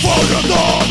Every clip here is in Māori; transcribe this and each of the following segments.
Fuck your dog!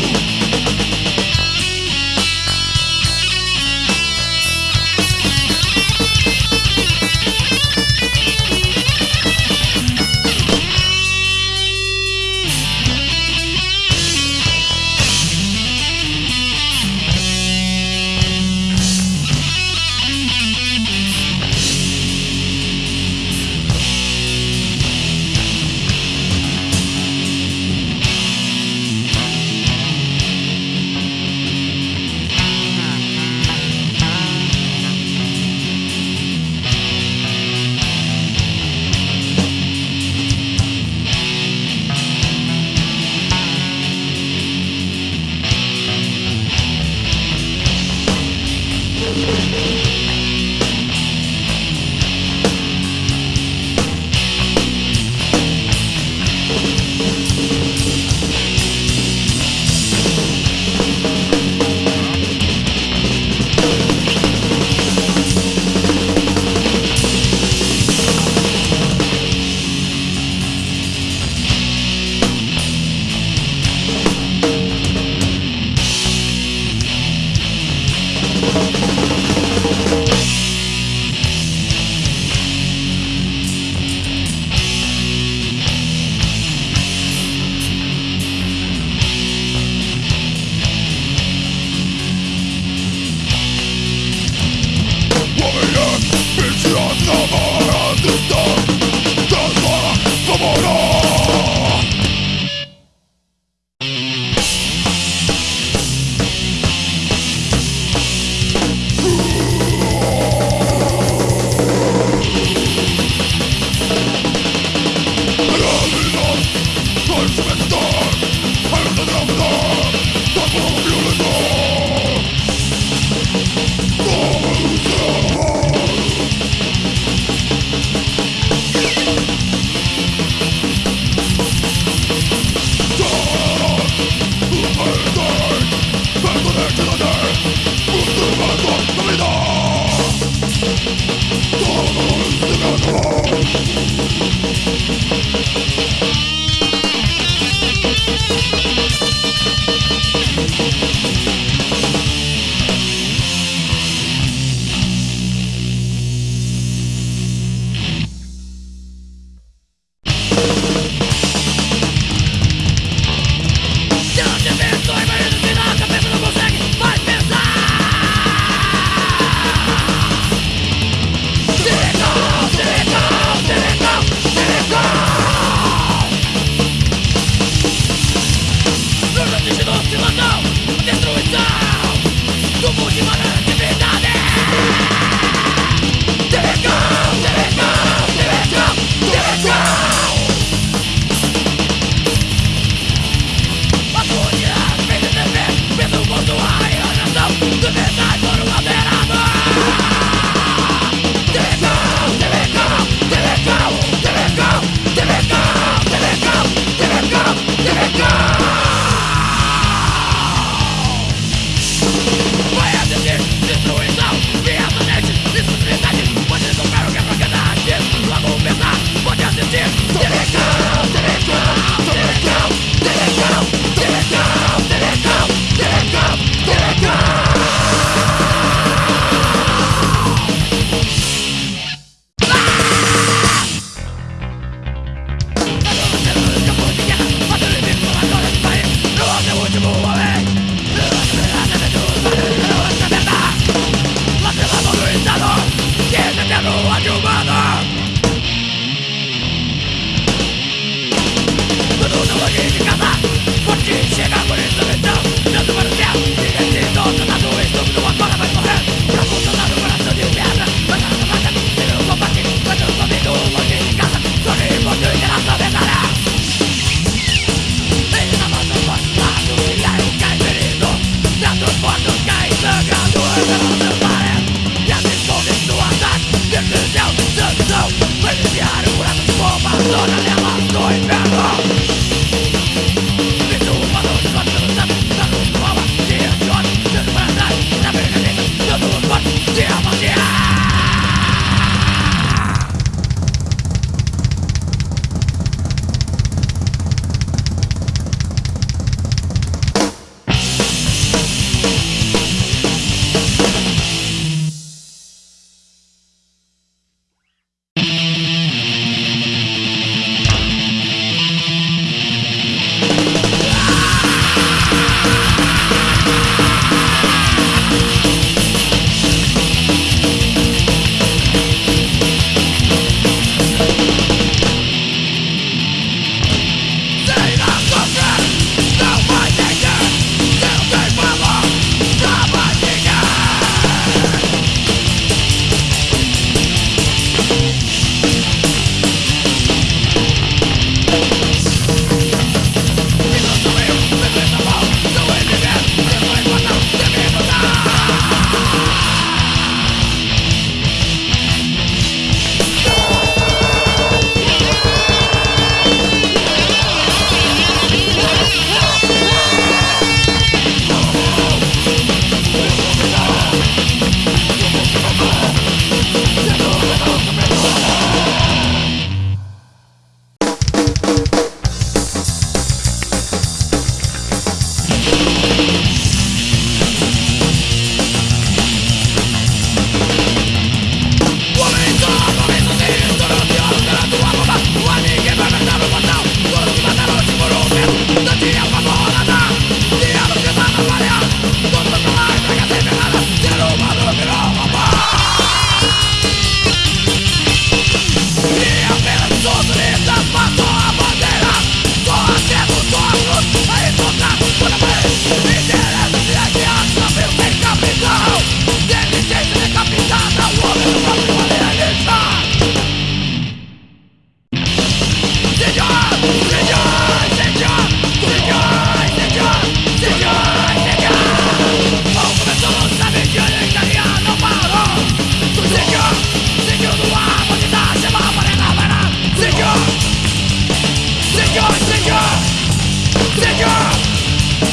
Señor,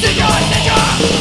Señor, Señor.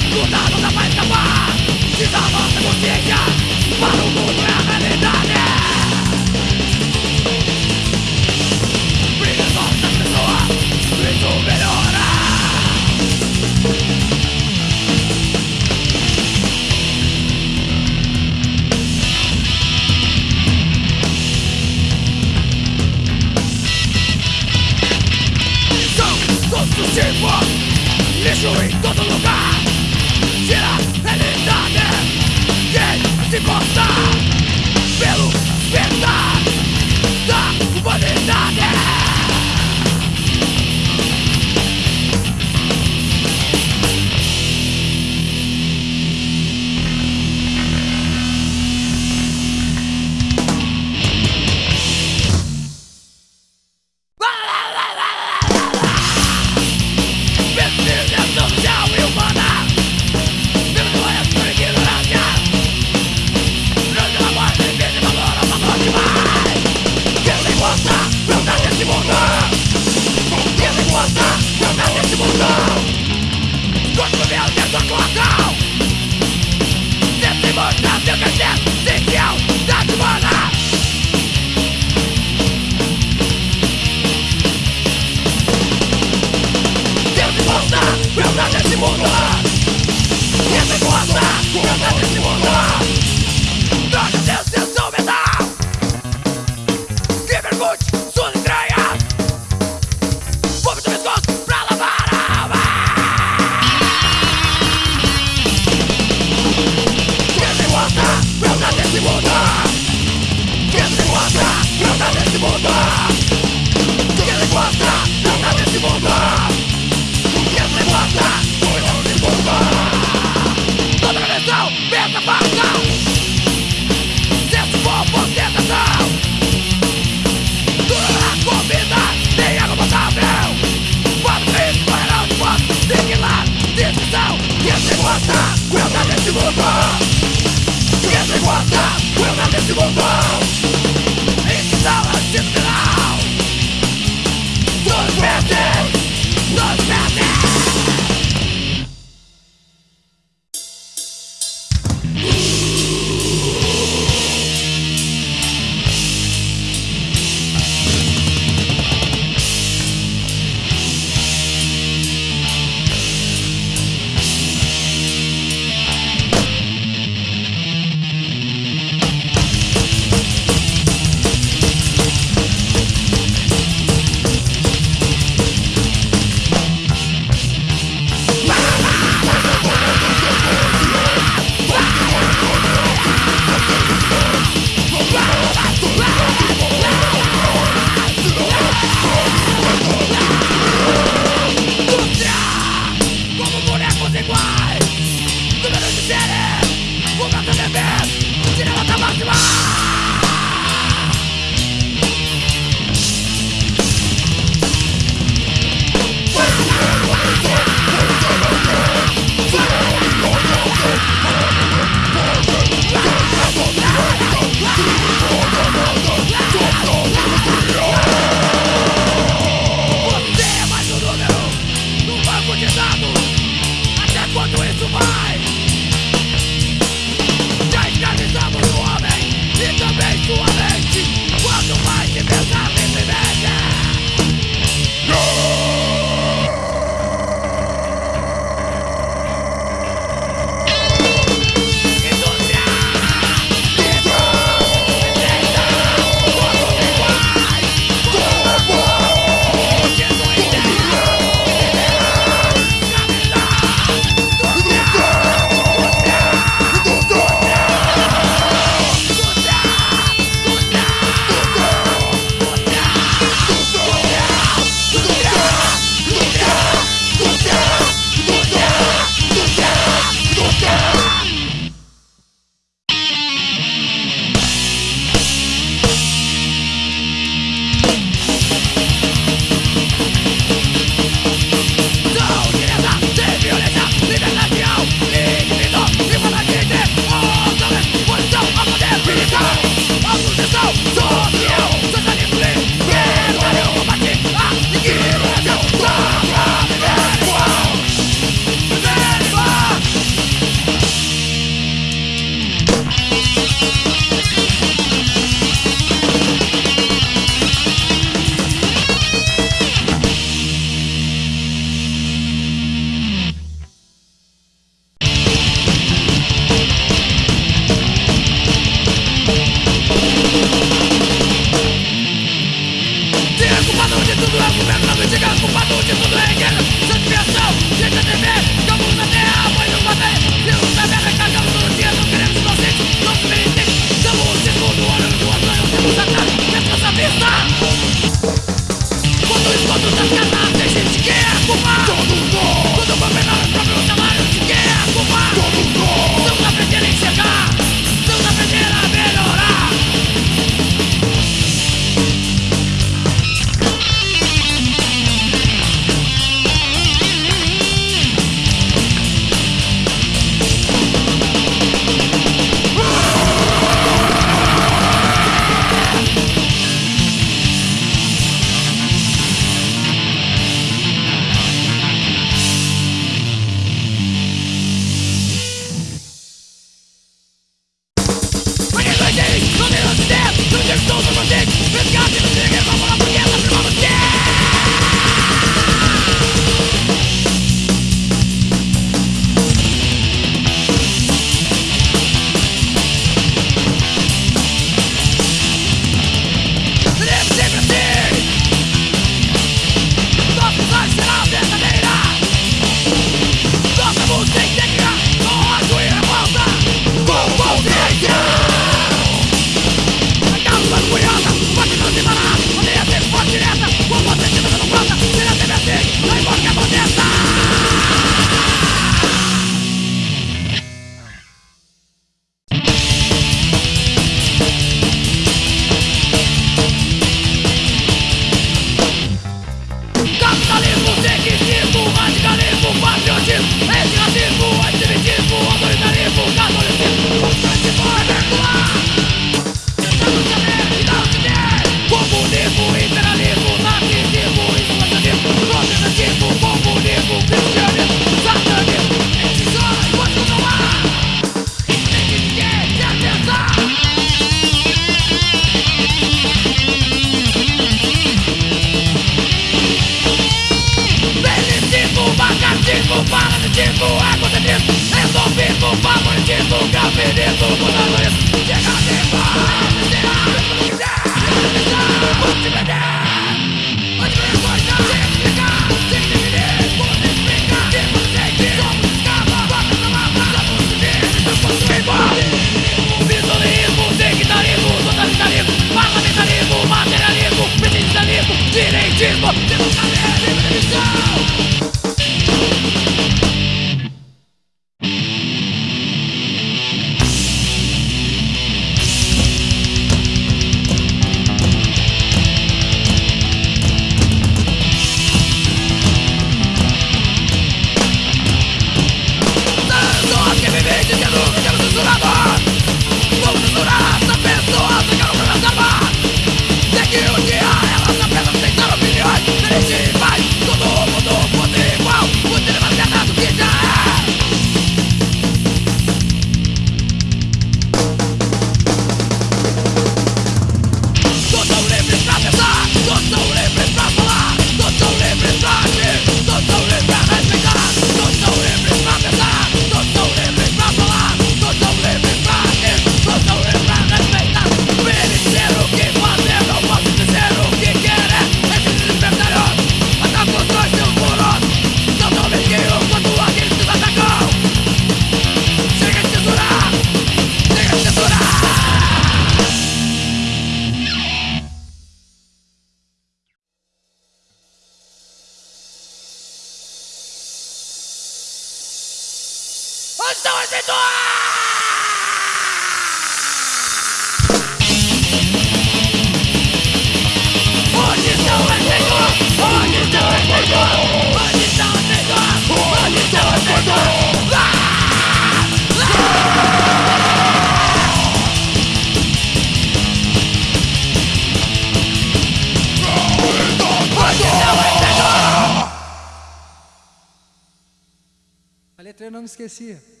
acontecia.